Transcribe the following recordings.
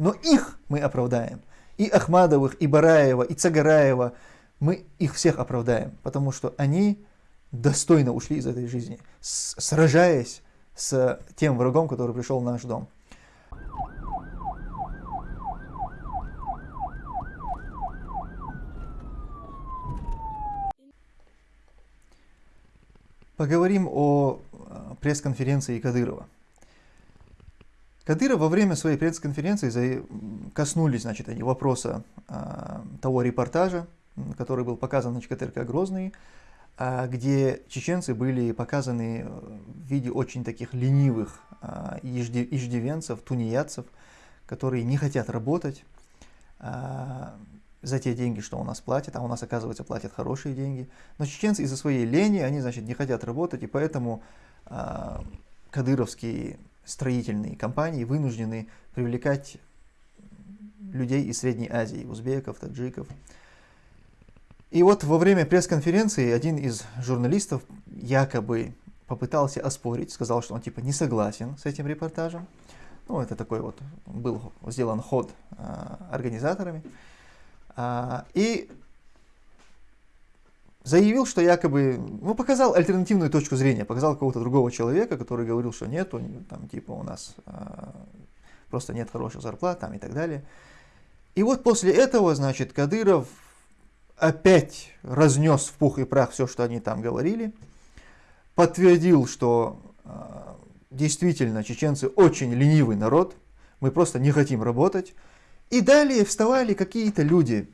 Но их мы оправдаем. И Ахмадовых, и Бараева, и Цагараева. Мы их всех оправдаем, потому что они достойно ушли из этой жизни, сражаясь с тем врагом, который пришел в наш дом. Поговорим о э, пресс-конференции Кадырова. Кадыров во время своей пресс-конференции коснулись значит, они вопроса а, того репортажа, который был показан на ЧКТРК «Грозный», а, где чеченцы были показаны в виде очень таких ленивых а, иждивенцев, тунеядцев, которые не хотят работать, а, за те деньги, что у нас платят, а у нас, оказывается, платят хорошие деньги. Но чеченцы из-за своей лени, они, значит, не хотят работать, и поэтому э, кадыровские строительные компании вынуждены привлекать людей из Средней Азии, узбеков, таджиков. И вот во время пресс-конференции один из журналистов якобы попытался оспорить, сказал, что он типа не согласен с этим репортажем. Ну, это такой вот был сделан ход э, организаторами. А, и заявил, что якобы, ну, показал альтернативную точку зрения, показал какого-то другого человека, который говорил, что нет, там, типа, у нас а, просто нет хороших зарплат, там, и так далее. И вот после этого, значит, Кадыров опять разнес в пух и прах все, что они там говорили, подтвердил, что а, действительно чеченцы очень ленивый народ, мы просто не хотим работать, и далее вставали какие-то люди.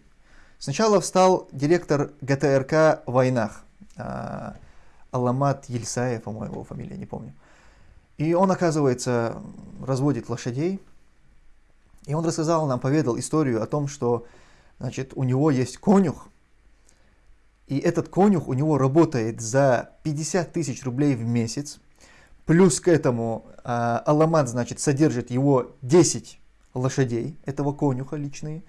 Сначала встал директор ГТРК войнах, а, Аламат Ельсаев, по-моему, его фамилия, не помню. И он, оказывается, разводит лошадей. И он рассказал нам, поведал историю о том, что значит, у него есть конюх, и этот конюх у него работает за 50 тысяч рублей в месяц. Плюс к этому э, Аламат, значит, содержит его 10 лошадей, этого конюха личные.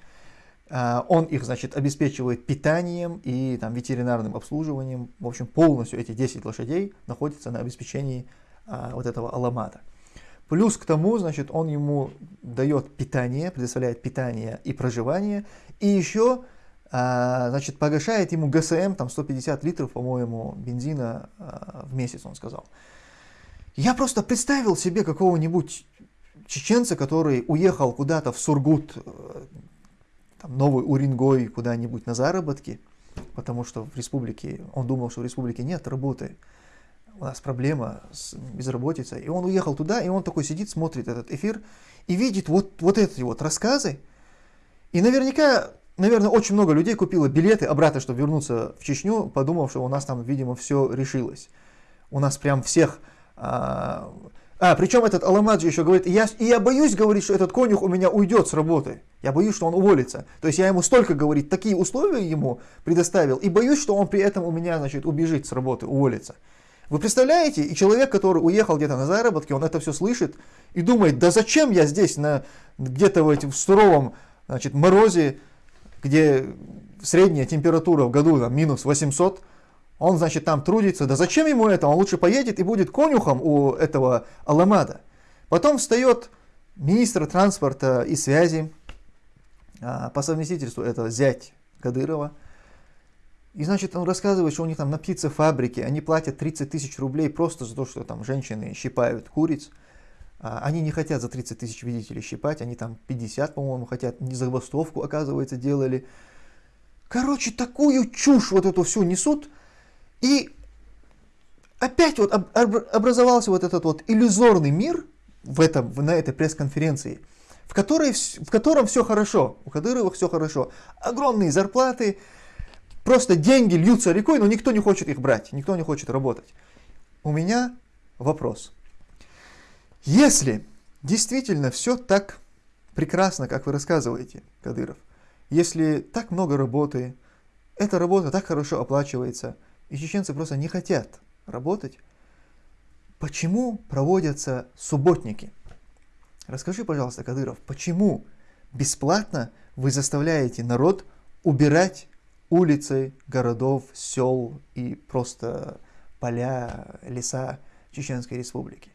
А, он их, значит, обеспечивает питанием и там, ветеринарным обслуживанием. В общем, полностью эти 10 лошадей находятся на обеспечении а, вот этого аламата. Плюс к тому, значит, он ему дает питание, предоставляет питание и проживание, и еще, а, значит, погашает ему ГСМ, там 150 литров, по-моему, бензина а, в месяц, он сказал. Я просто представил себе какого-нибудь чеченца, который уехал куда-то в Сургут, э, там, Новый Уренгой, куда-нибудь на заработки, потому что в республике, он думал, что в республике нет работы, у нас проблема с безработицей. И он уехал туда, и он такой сидит, смотрит этот эфир и видит вот, вот эти вот рассказы. И наверняка, наверное, очень много людей купило билеты обратно, чтобы вернуться в Чечню, подумав, что у нас там, видимо, все решилось. У нас прям всех а, а, причем этот Аламаджи еще говорит, я, и я боюсь говорить, что этот конюх у меня уйдет с работы. Я боюсь, что он уволится. То есть я ему столько, говорит, такие условия ему предоставил, и боюсь, что он при этом у меня, значит, убежит с работы, уволится. Вы представляете, и человек, который уехал где-то на заработки, он это все слышит и думает, да зачем я здесь на где-то в этом суровом значит, морозе, где средняя температура в году там, минус 800, он, значит, там трудится. Да зачем ему это? Он лучше поедет и будет конюхом у этого Аламада. Потом встает министр транспорта и связи, а, по совместительству это зять Кадырова. И, значит, он рассказывает, что у них там на птицефабрике они платят 30 тысяч рублей просто за то, что там женщины щипают куриц. А, они не хотят за 30 тысяч, видите ли, щипать, они там 50, по-моему, хотят, не забастовку, оказывается, делали. Короче, такую чушь вот эту всю несут, и опять вот образовался вот этот вот иллюзорный мир в этом, на этой пресс-конференции, в, которой, в котором все хорошо, у Кадырова все хорошо. Огромные зарплаты, просто деньги льются рекой, но никто не хочет их брать, никто не хочет работать. У меня вопрос. Если действительно все так прекрасно, как вы рассказываете, Кадыров, если так много работы, эта работа так хорошо оплачивается – и чеченцы просто не хотят работать. Почему проводятся субботники? Расскажи, пожалуйста, Кадыров, почему бесплатно вы заставляете народ убирать улицы городов, сел и просто поля, леса Чеченской Республики?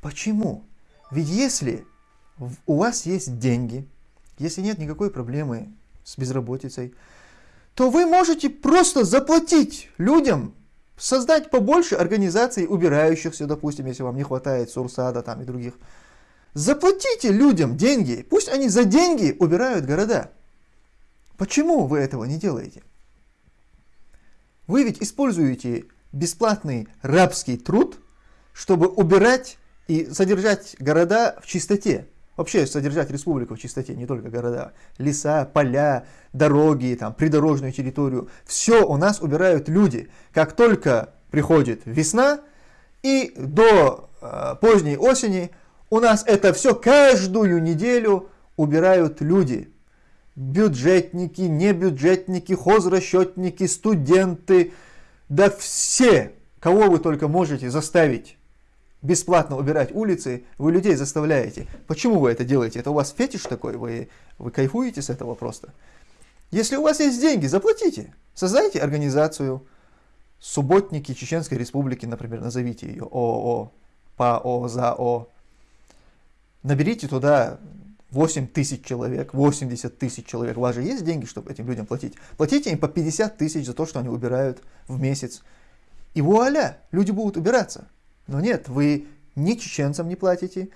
Почему? Ведь если у вас есть деньги, если нет никакой проблемы с безработицей, то вы можете просто заплатить людям, создать побольше организаций убирающихся, допустим, если вам не хватает Сурсада там и других. Заплатите людям деньги, пусть они за деньги убирают города. Почему вы этого не делаете? Вы ведь используете бесплатный рабский труд, чтобы убирать и содержать города в чистоте. Вообще содержать республику в чистоте, не только города. Леса, поля, дороги, там, придорожную территорию. Все у нас убирают люди. Как только приходит весна и до э, поздней осени у нас это все каждую неделю убирают люди. Бюджетники, небюджетники, хозрасчетники, студенты, да все, кого вы только можете заставить бесплатно убирать улицы, вы людей заставляете. Почему вы это делаете? Это у вас фетиш такой? Вы, вы кайфуете с этого просто? Если у вас есть деньги, заплатите. Создайте организацию. Субботники Чеченской Республики, например, назовите ее ООО, ПАО, ЗАО. Наберите туда 8 тысяч человек, 80 тысяч человек. У вас же есть деньги, чтобы этим людям платить? Платите им по 50 тысяч за то, что они убирают в месяц. И вуаля, люди будут убираться. Но нет, вы ни чеченцам не платите.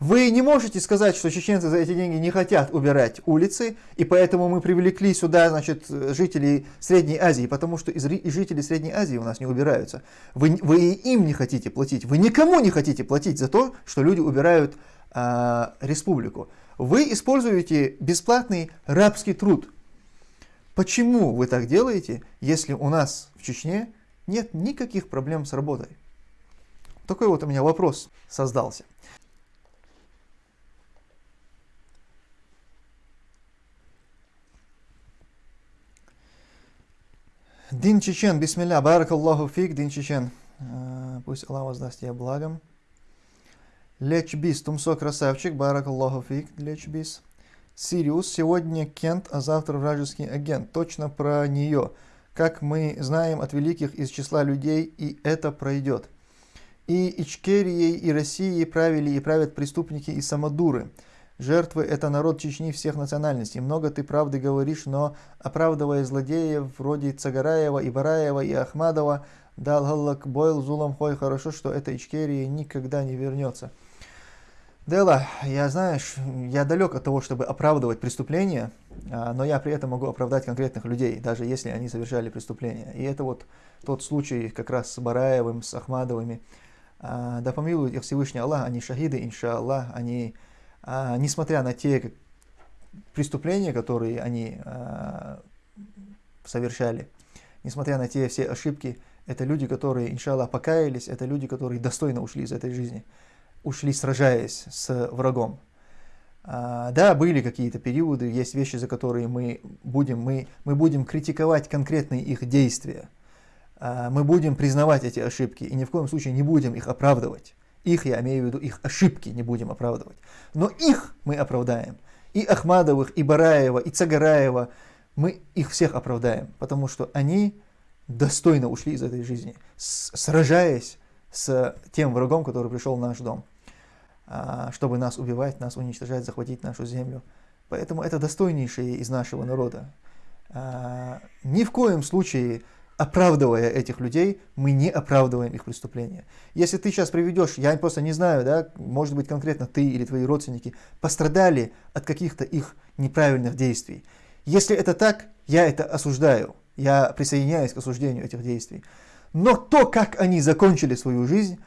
Вы не можете сказать, что чеченцы за эти деньги не хотят убирать улицы, и поэтому мы привлекли сюда значит, жителей Средней Азии, потому что и жители Средней Азии у нас не убираются. Вы, вы им не хотите платить, вы никому не хотите платить за то, что люди убирают а, республику. Вы используете бесплатный рабский труд. Почему вы так делаете, если у нас в Чечне нет никаких проблем с работой? Такой вот у меня вопрос создался. Дин Чечен, бисмилля, баракаллаху фиг, Дин Чечен. Э, пусть Аллах воздаст тебе благом. Лечбис, Тумсо красавчик, баракаллаху фиг, Лечбис. Сириус, сегодня Кент, а завтра вражеский агент. Точно про нее. Как мы знаем от великих из числа людей, и это пройдет. И Ичкерией, и Россией правили и правят преступники и самодуры. Жертвы – это народ Чечни всех национальностей. Много ты правды говоришь, но оправдывая злодеев вроде Цагараева, и Бараева, и Ахмадова, дал Галлак Бойл Зулам Хой, хорошо, что эта Ичкерия никогда не вернется. Дела, я, знаешь, я далек от того, чтобы оправдывать преступления, а, но я при этом могу оправдать конкретных людей, даже если они совершали преступления. И это вот тот случай как раз с Бараевым, с Ахмадовыми. А, да помилует их Всевышний Аллах, они шахиды, иншаллах, они, а, несмотря на те преступления, которые они а, совершали, несмотря на те все ошибки, это люди, которые, иншаллах, покаялись, это люди, которые достойно ушли из этой жизни, ушли сражаясь с врагом. Да, были какие-то периоды, есть вещи, за которые мы будем, мы, мы будем критиковать конкретные их действия – мы будем признавать эти ошибки и ни в коем случае не будем их оправдывать. Их, я имею в виду, их ошибки не будем оправдывать. Но их мы оправдаем. И Ахмадовых, и Бараева, и Цагараева, мы их всех оправдаем, потому что они достойно ушли из этой жизни, сражаясь с тем врагом, который пришел в наш дом, а, чтобы нас убивать, нас уничтожать, захватить нашу землю. Поэтому это достойнейшие из нашего народа. А, ни в коем случае оправдывая этих людей, мы не оправдываем их преступления. Если ты сейчас приведешь, я просто не знаю, да, может быть конкретно ты или твои родственники пострадали от каких-то их неправильных действий. Если это так, я это осуждаю, я присоединяюсь к осуждению этих действий. Но то, как они закончили свою жизнь,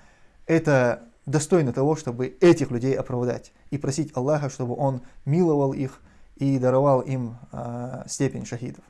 это достойно того, чтобы этих людей оправдать и просить Аллаха, чтобы Он миловал их и даровал им э, степень шахидов.